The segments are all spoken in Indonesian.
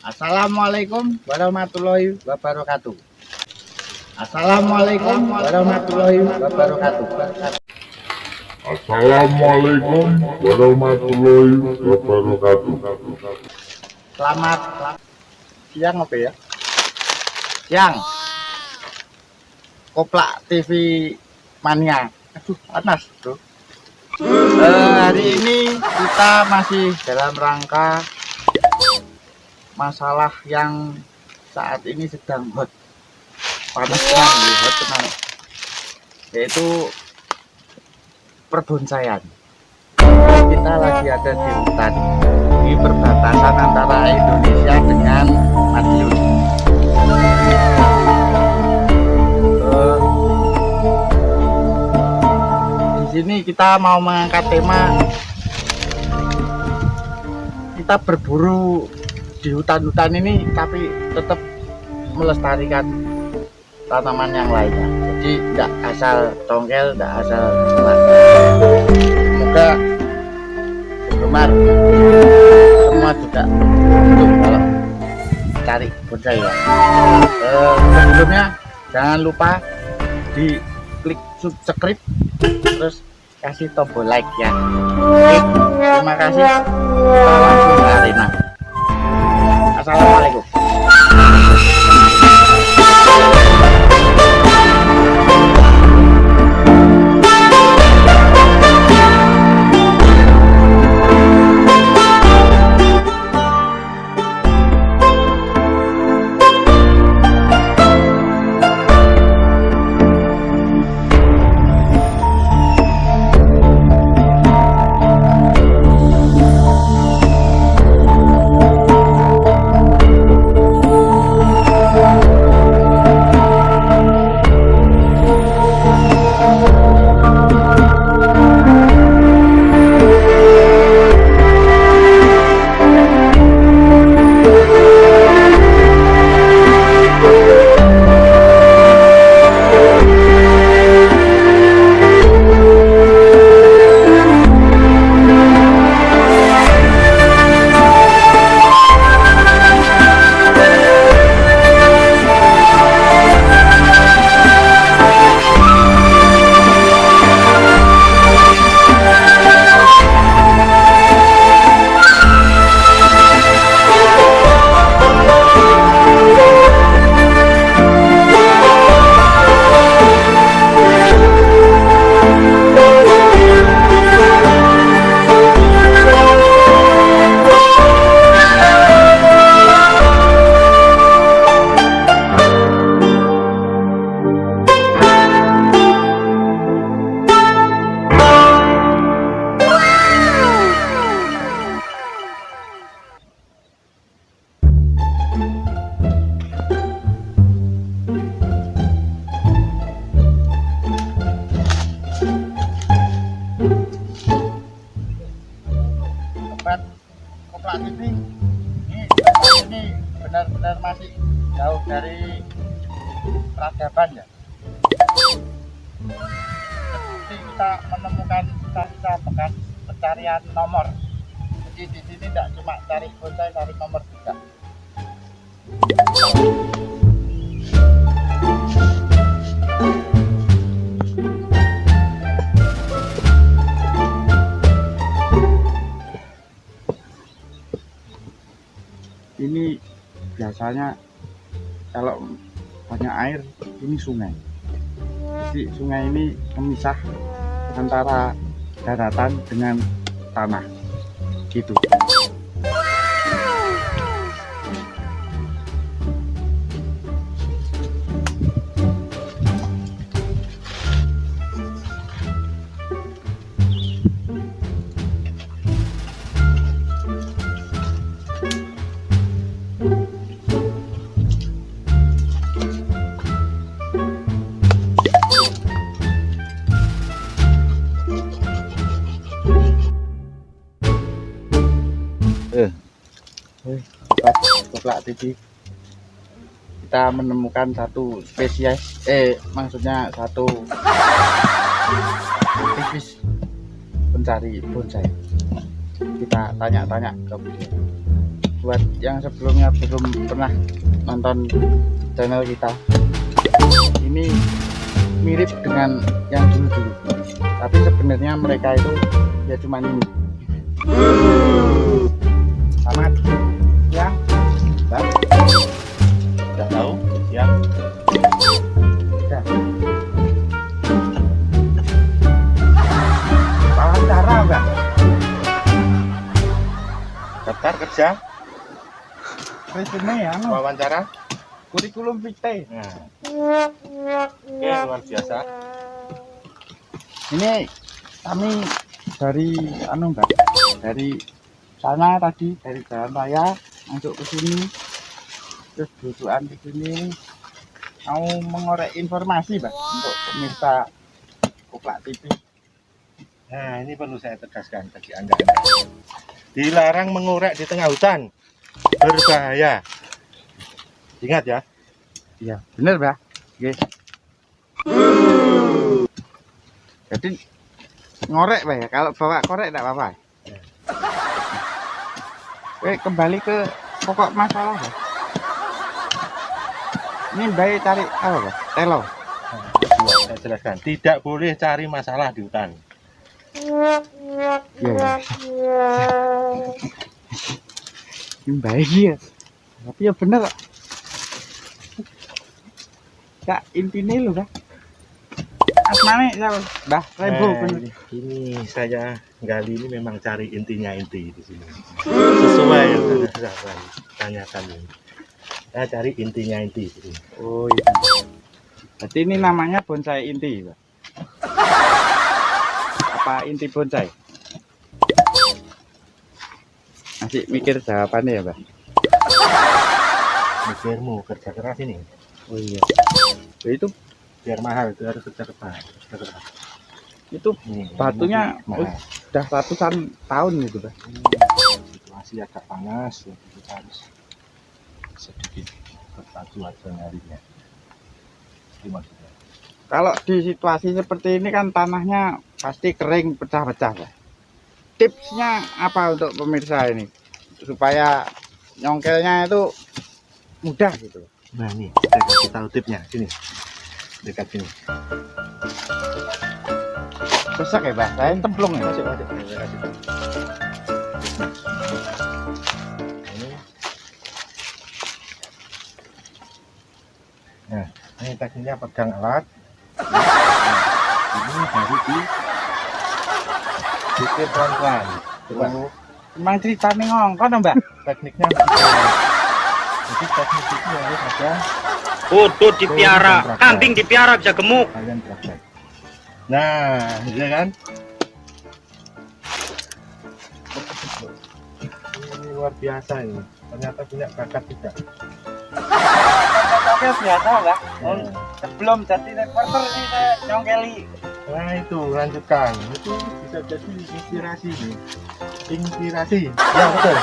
Assalamualaikum warahmatullahi wabarakatuh. Assalamualaikum warahmatullahi wabarakatuh. Assalamualaikum warahmatullahi wabarakatuh. Selamat siang apa ya? Siang. Koplak TV Mania. Aduh, panas, Bro. Eh, hari ini kita masih dalam rangka masalah yang saat ini sedang hot. Panas tenang hot tenang yaitu perbonsaian kita lagi ada di hutan. Di perbatasan antara Indonesia dengan Madiun. Eh, di sini kita mau mengangkat tema. Kita berburu di hutan-hutan ini tapi tetap melestarikan tanaman yang lainnya jadi tidak asal tongkel tidak asal semoga penggemar semua juga untuk kalau cari bonsai ya eh, sebelumnya jangan lupa di klik subscribe terus kasih tombol like ya oke terima kasih. Ke arena Assalamualaikum. Sobat pencarian nomor. Jadi di sini tidak cuma cari bonsai cari nomor juga. Ini biasanya kalau banyak air ini sungai. Jadi sungai ini memisah antara daratan dengan tanah. Gitu eh. Kita menemukan satu spesies eh maksudnya satu aktivis pencari bonsai. Kita tanya-tanya ke beliau. Buat yang sebelumnya belum pernah nonton channel kita ini mirip dengan yang dulu-dulu. Tapi sebenarnya mereka itu ya cuma ini kerja, resume ya wawancara. kurikulum vitae Nah. Oke, luar biasa. ini kami dari anu mbak dari sana tadi dari jalan raya masuk ke sini terus dudukan di sini mau mengorek informasi mbak untuk pemirsa Kuplak TV Nah, ini perlu saya tegaskan bagi Anda. Dilarang mengorek di tengah hutan. Berbahaya. Ingat ya. iya bener mbak Oke. jadi ngorek ya kalau bawa korek tidak apa-apa Oke, kembali ke pokok masalah ya. Ini baik cari apa? Telo. Nah, saya jelaskan. Tidak boleh cari masalah di hutan. Iya. Ini baik ya. Tapi ya bener kok. Kak, intinya lu, Kak. Asmane? Mbah, Rebo bener. ini, saya gali ini memang cari intinya inti di sini. Sesuai yang saya tanyakan ini. Saya cari intinya inti di sini. Oh, iya. Berarti ini namanya bonsai inti, Pak. Apa inti bonsai? Masih mikir jawabannya ya, Mbak? Mikirmu kerja keras ini. Oh iya. Ya, itu biar mahal itu harus kerja keras kerja keras itu Nih, Batunya, ini mahal. udah ratusan tahun gitu. Hmm, situasi agak panas ya kita harus sedikit berbatu aja nyarinya itu maksudnya Kalau di situasi seperti ini kan tanahnya pasti kering pecah-pecah. Tipsnya apa untuk pemirsa ini supaya nyongkelnya itu mudah gitu? nah ini saya kasih tahu tipnya sini dekat sini Susah ya. Saya templung ya. tahu ini nah ini tekniknya pegang alat Nah, ini baru di dikit pelan-pelan coba. Emang ceritanya ngongkon, Mbak. tekniknya begitu. jadi teknik itu harus ada. Kudut dipiara, kambing dipiara bisa gemuk. kalian praktek. Nah ya kan? Ini luar biasa ini. Ternyata punya bakat juga. Oke, biasa, Mbak. Nah, Sebelum jadi reporter nih saya nyongkeli. nah itu lanjutkan. Itu bisa jadi inspirasi. Nih inspirasi. Ya betul.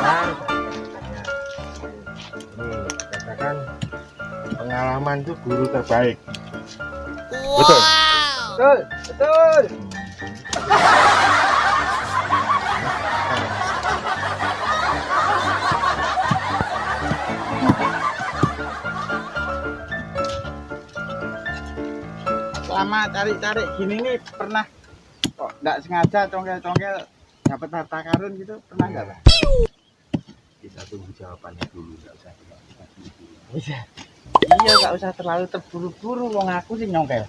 Nah, katakan pengalaman itu guru terbaik. Betul. Betul, betul. Selama cari-cari gini nih pernah kok nggak sengaja congkel-congkel dapat harta karun gitu pernah nggak Pak? kita tunggu jawabannya dulu nggak usah dulu. Iya. Nggak usah terlalu terburu-buru wong aku sih nyongkel.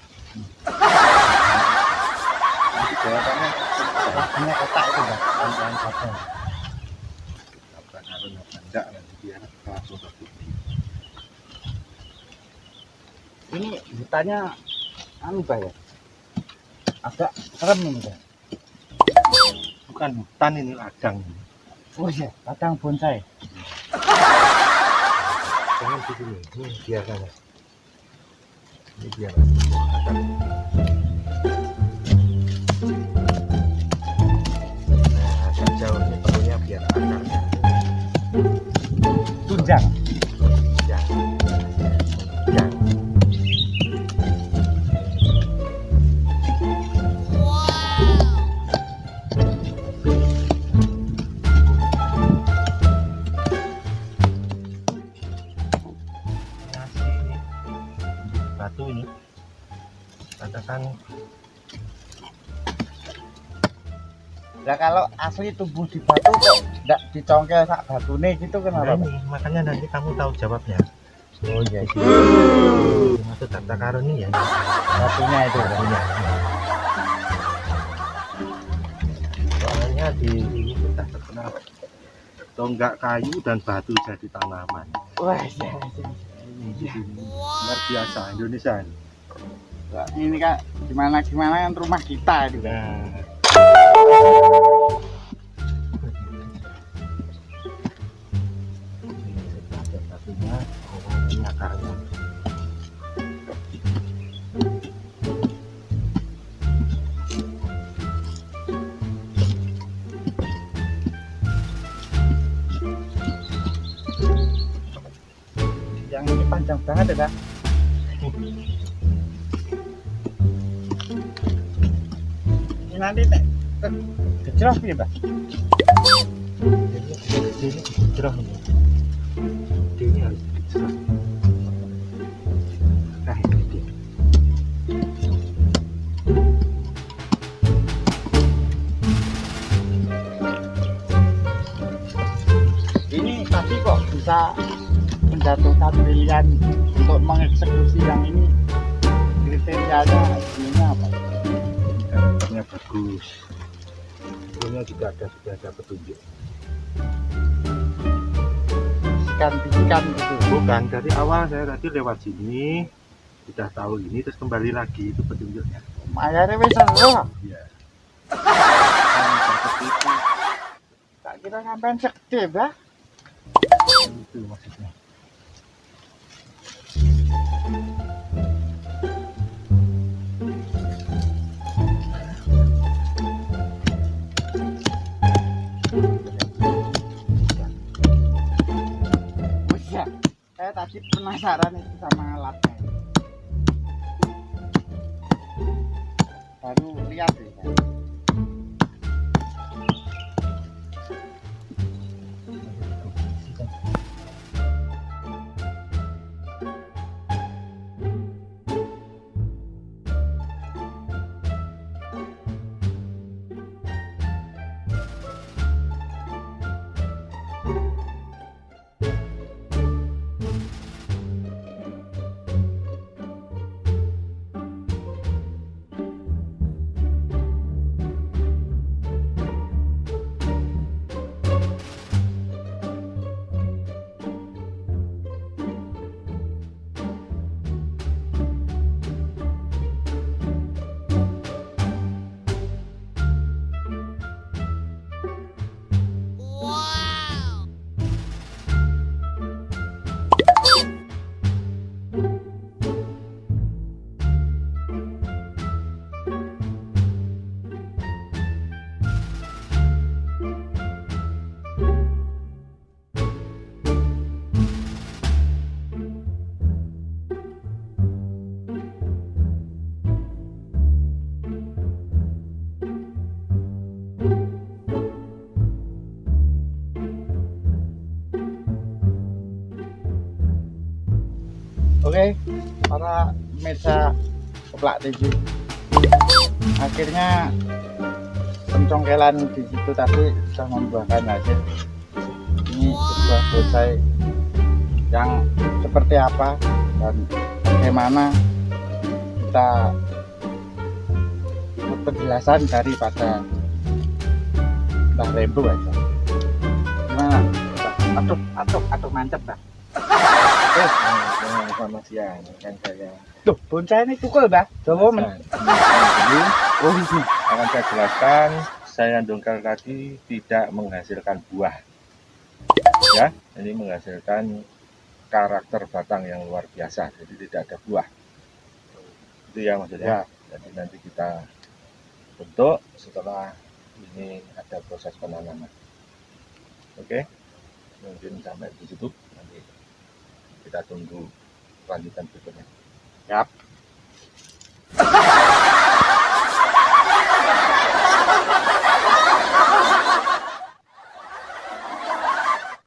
nanti jawabannya Punya kotak itu Pak. kawan-kawan saja apa karun apa enggak nanti kita langsung terbukti Ini hutannya anu ya. Agak serem ini Pak. bukan hutan ini ladang Oh iya, ladang bonsai. jangan di sini ini biar sana ini biar ladang nah jauh ini perlunya biar akarnya Tunjang. Asli tumbuh di batu kok ndak dicongkel sak batune gitu Nah, kenapa? Pak? ini, makanya nanti kamu tahu jawabnya Oh iya, Di iya. sini maksud harta karun ini ya batunya itu. Pak. punya soalnya di sini sudah terkenal tonggak kayu dan batu jadi tanaman Wah, iya, iya. ini luar biasa Indonesia ini. Ini kan gimana gimana kan rumah kita itu. nah Yang ini panjang banget ya. Ini nanti nek gejrot piye, Pak? ini ini ada petunjuk Bisikan-bisikan gitu. bukan dari awal saya tadi lewat sini sudah tahu ini terus kembali lagi itu petunjuknya Mayarnya wis seru. iya Tak kira sampean segede, Mbah. itu maksudnya Tadi penasaran itu sama alatnya. Baru lihat deh. Para pemirsa keplak TV. Akhirnya pencongkelan di situ tadi sudah membuahkan hasil. Ini sebuah bonsai yang seperti apa dan bagaimana kita penjelasan daripada Mbah Rembo aja. Gimana? Aduh, aduh, aduh mantep, eh dengan informasian yang saya. Duh, bonsai ini tukul, Mbah. Coba men. Oh, akan saya jelaskan saya dongkal tadi tidak menghasilkan buah. Ya ini menghasilkan karakter batang yang luar biasa jadi tidak ada buah. Itu ya maksudnya. Jadi nanti kita bentuk setelah ini ada proses penanaman. Oke? Mungkin sampai di situ kita tunggu lanjutan berikutnya Yap.